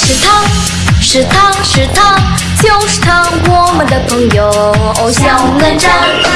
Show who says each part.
Speaker 1: 是他是他是他就是他我们的朋友。小哪吒